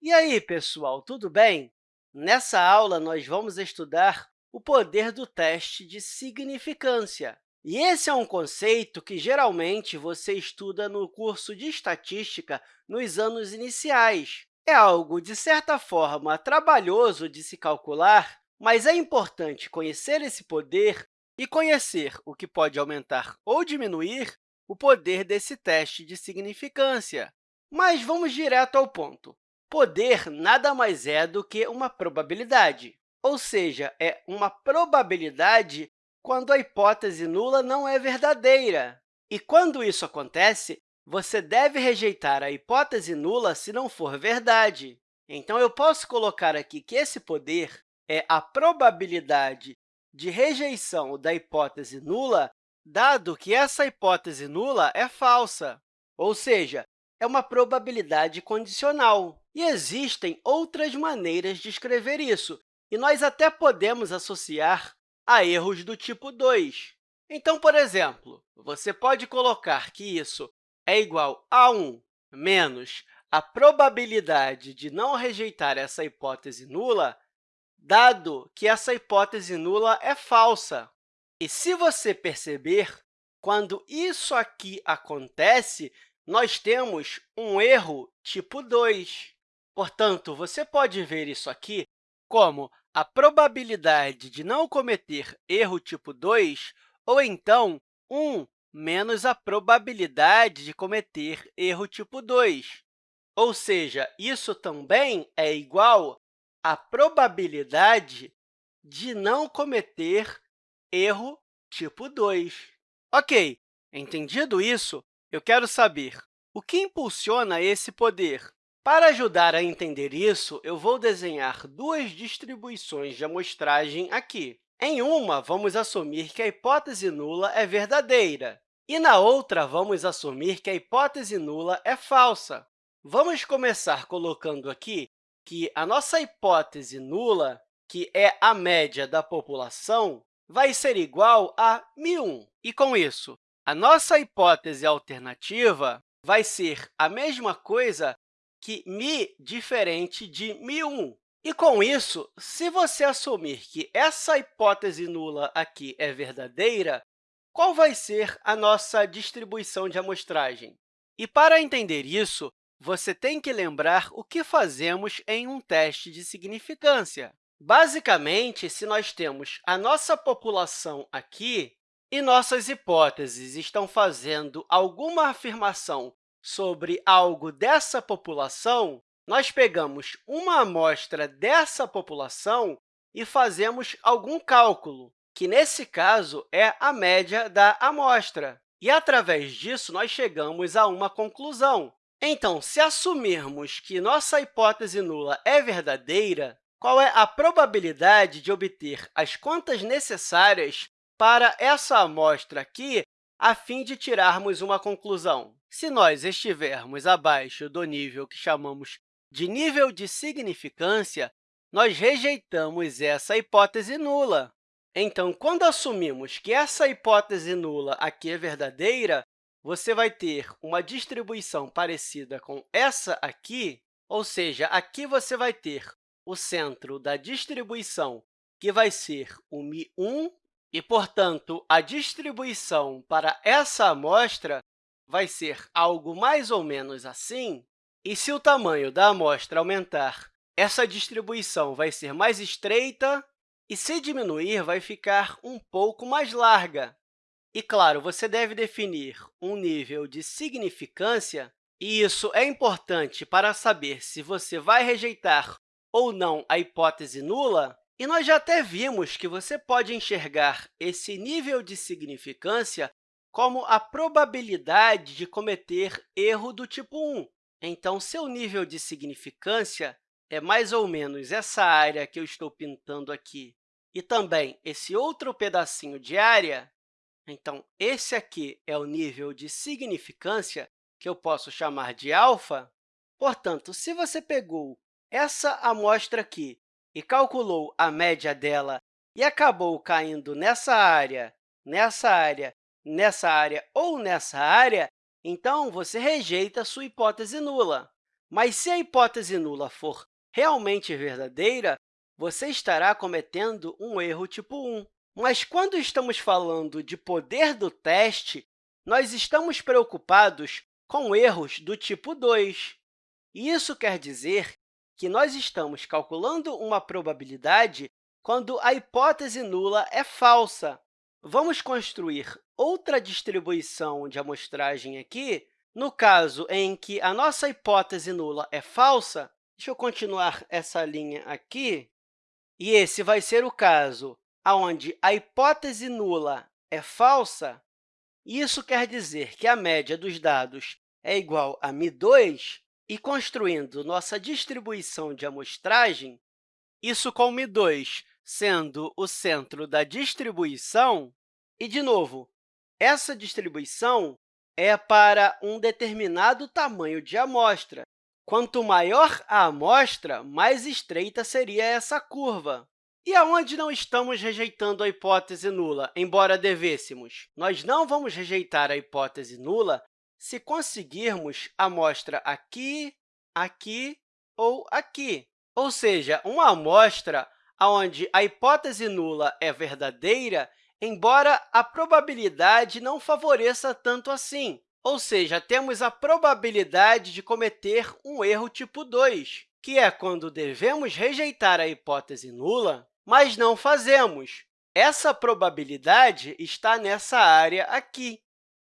E aí, pessoal, tudo bem? Nessa aula, nós vamos estudar o poder do teste de significância. E esse é um conceito que, geralmente, você estuda no curso de estatística nos anos iniciais. É algo, de certa forma, trabalhoso de se calcular, mas é importante conhecer esse poder e conhecer o que pode aumentar ou diminuir o poder desse teste de significância. Mas vamos direto ao ponto. Poder nada mais é do que uma probabilidade, ou seja, é uma probabilidade quando a hipótese nula não é verdadeira. E quando isso acontece, você deve rejeitar a hipótese nula se não for verdade. Então, eu posso colocar aqui que esse poder é a probabilidade de rejeição da hipótese nula, dado que essa hipótese nula é falsa, ou seja, é uma probabilidade condicional. E existem outras maneiras de escrever isso, e nós até podemos associar a erros do tipo 2. Então, por exemplo, você pode colocar que isso é igual a 1 menos a probabilidade de não rejeitar essa hipótese nula, dado que essa hipótese nula é falsa. E se você perceber, quando isso aqui acontece, nós temos um erro tipo 2. Portanto, você pode ver isso aqui como a probabilidade de não cometer erro tipo 2, ou então 1 menos a probabilidade de cometer erro tipo 2. Ou seja, isso também é igual à probabilidade de não cometer erro tipo 2. Ok, entendido isso, eu quero saber o que impulsiona esse poder. Para ajudar a entender isso, eu vou desenhar duas distribuições de amostragem aqui. Em uma, vamos assumir que a hipótese nula é verdadeira, e na outra, vamos assumir que a hipótese nula é falsa. Vamos começar colocando aqui que a nossa hipótese nula, que é a média da população, vai ser igual a 1.001. E, com isso, a nossa hipótese alternativa vai ser a mesma coisa que mi diferente de mi1. E, com isso, se você assumir que essa hipótese nula aqui é verdadeira, qual vai ser a nossa distribuição de amostragem? E, para entender isso, você tem que lembrar o que fazemos em um teste de significância. Basicamente, se nós temos a nossa população aqui e nossas hipóteses estão fazendo alguma afirmação sobre algo dessa população, nós pegamos uma amostra dessa população e fazemos algum cálculo, que, nesse caso, é a média da amostra. E, através disso, nós chegamos a uma conclusão. Então, se assumirmos que nossa hipótese nula é verdadeira, qual é a probabilidade de obter as contas necessárias para essa amostra aqui a fim de tirarmos uma conclusão? Se nós estivermos abaixo do nível que chamamos de nível de significância, nós rejeitamos essa hipótese nula. Então, quando assumimos que essa hipótese nula aqui é verdadeira, você vai ter uma distribuição parecida com essa aqui, ou seja, aqui você vai ter o centro da distribuição, que vai ser o mi1, e, portanto, a distribuição para essa amostra vai ser algo mais ou menos assim, e se o tamanho da amostra aumentar, essa distribuição vai ser mais estreita, e se diminuir, vai ficar um pouco mais larga. E, claro, você deve definir um nível de significância, e isso é importante para saber se você vai rejeitar ou não a hipótese nula, e nós já até vimos que você pode enxergar esse nível de significância como a probabilidade de cometer erro do tipo 1. Então, seu nível de significância é mais ou menos essa área que eu estou pintando aqui e também esse outro pedacinho de área. Então, esse aqui é o nível de significância que eu posso chamar de alfa. Portanto, se você pegou essa amostra aqui e calculou a média dela e acabou caindo nessa área, nessa área nessa área ou nessa área, então você rejeita sua hipótese nula. Mas se a hipótese nula for realmente verdadeira, você estará cometendo um erro tipo 1. Mas quando estamos falando de poder do teste, nós estamos preocupados com erros do tipo 2. Isso quer dizer que nós estamos calculando uma probabilidade quando a hipótese nula é falsa. Vamos construir outra distribuição de amostragem aqui. No caso em que a nossa hipótese nula é falsa, deixa eu continuar essa linha aqui, e esse vai ser o caso onde a hipótese nula é falsa, isso quer dizer que a média dos dados é igual a μ2, e construindo nossa distribuição de amostragem, isso com μ2 sendo o centro da distribuição, e, de novo, essa distribuição é para um determinado tamanho de amostra. Quanto maior a amostra, mais estreita seria essa curva. E aonde não estamos rejeitando a hipótese nula, embora devêssemos? Nós não vamos rejeitar a hipótese nula se conseguirmos amostra aqui, aqui ou aqui. Ou seja, uma amostra onde a hipótese nula é verdadeira, embora a probabilidade não favoreça tanto assim. Ou seja, temos a probabilidade de cometer um erro tipo 2, que é quando devemos rejeitar a hipótese nula, mas não fazemos. Essa probabilidade está nessa área aqui.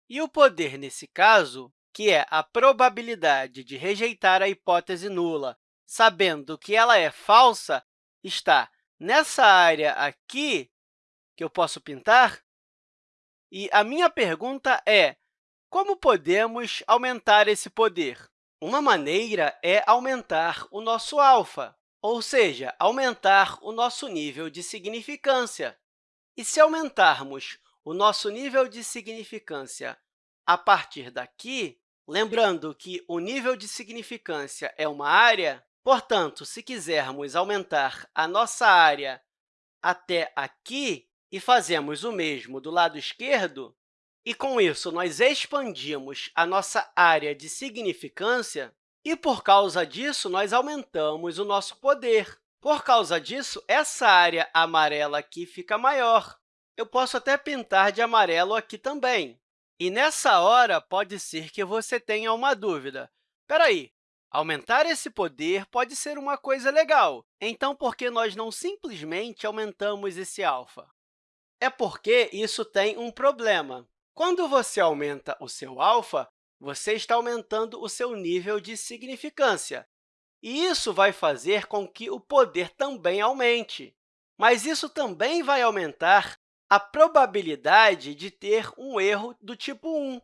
E o poder, nesse caso, que é a probabilidade de rejeitar a hipótese nula, sabendo que ela é falsa, está nessa área aqui, que eu posso pintar. E a minha pergunta é, como podemos aumentar esse poder? Uma maneira é aumentar o nosso alfa, ou seja, aumentar o nosso nível de significância. E se aumentarmos o nosso nível de significância a partir daqui, lembrando que o nível de significância é uma área, Portanto, se quisermos aumentar a nossa área até aqui e fazemos o mesmo do lado esquerdo, e com isso nós expandimos a nossa área de significância, e por causa disso nós aumentamos o nosso poder. Por causa disso, essa área amarela aqui fica maior. Eu posso até pintar de amarelo aqui também. E nessa hora, pode ser que você tenha uma dúvida. Espera aí, Aumentar esse poder pode ser uma coisa legal, então por que nós não simplesmente aumentamos esse alfa? É porque isso tem um problema. Quando você aumenta o seu alfa, você está aumentando o seu nível de significância, e isso vai fazer com que o poder também aumente. Mas isso também vai aumentar a probabilidade de ter um erro do tipo 1.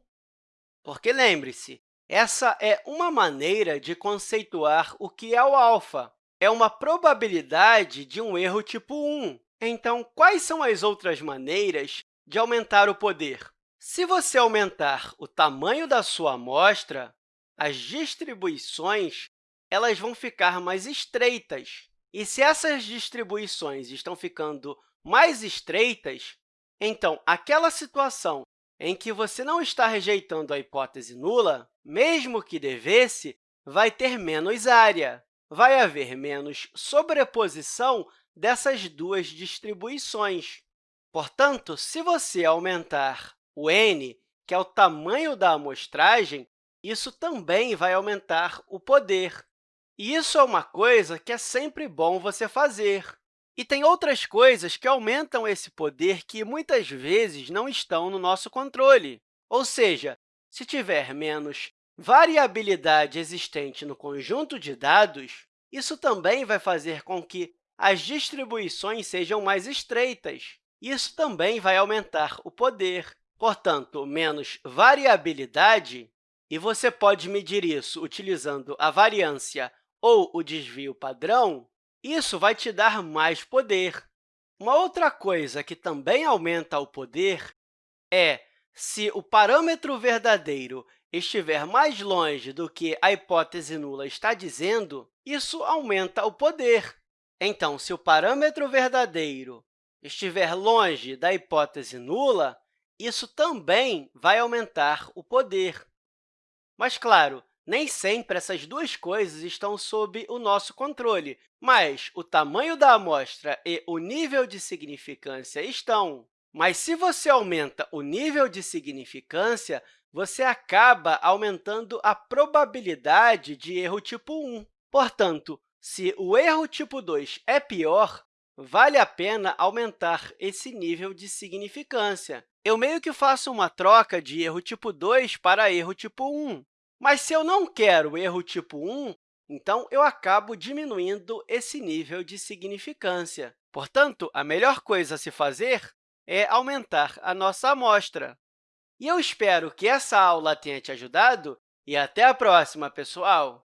Porque, lembre-se, essa é uma maneira de conceituar o que é o alfa. É uma probabilidade de um erro tipo 1. Então, quais são as outras maneiras de aumentar o poder? Se você aumentar o tamanho da sua amostra, as distribuições elas vão ficar mais estreitas. E se essas distribuições estão ficando mais estreitas, então aquela situação em que você não está rejeitando a hipótese nula, mesmo que devesse, vai ter menos área. Vai haver menos sobreposição dessas duas distribuições. Portanto, se você aumentar o n, que é o tamanho da amostragem, isso também vai aumentar o poder. E isso é uma coisa que é sempre bom você fazer. E tem outras coisas que aumentam esse poder que, muitas vezes, não estão no nosso controle. Ou seja, se tiver menos variabilidade existente no conjunto de dados, isso também vai fazer com que as distribuições sejam mais estreitas. Isso também vai aumentar o poder. Portanto, menos variabilidade, e você pode medir isso utilizando a variância ou o desvio padrão, isso vai te dar mais poder. Uma outra coisa que também aumenta o poder é se o parâmetro verdadeiro estiver mais longe do que a hipótese nula está dizendo, isso aumenta o poder. Então, se o parâmetro verdadeiro estiver longe da hipótese nula, isso também vai aumentar o poder. Mas, claro, Nem sempre essas duas coisas estão sob o nosso controle, mas o tamanho da amostra e o nível de significância estão. Mas se você aumenta o nível de significância, você acaba aumentando a probabilidade de erro tipo 1. Portanto, se o erro tipo 2 é pior, vale a pena aumentar esse nível de significância. Eu meio que faço uma troca de erro tipo 2 para erro tipo 1. Mas se eu não quero erro tipo 1, então eu acabo diminuindo esse nível de significância. Portanto, a melhor coisa a se fazer é aumentar a nossa amostra. E eu espero que essa aula tenha te ajudado e até a próxima, pessoal!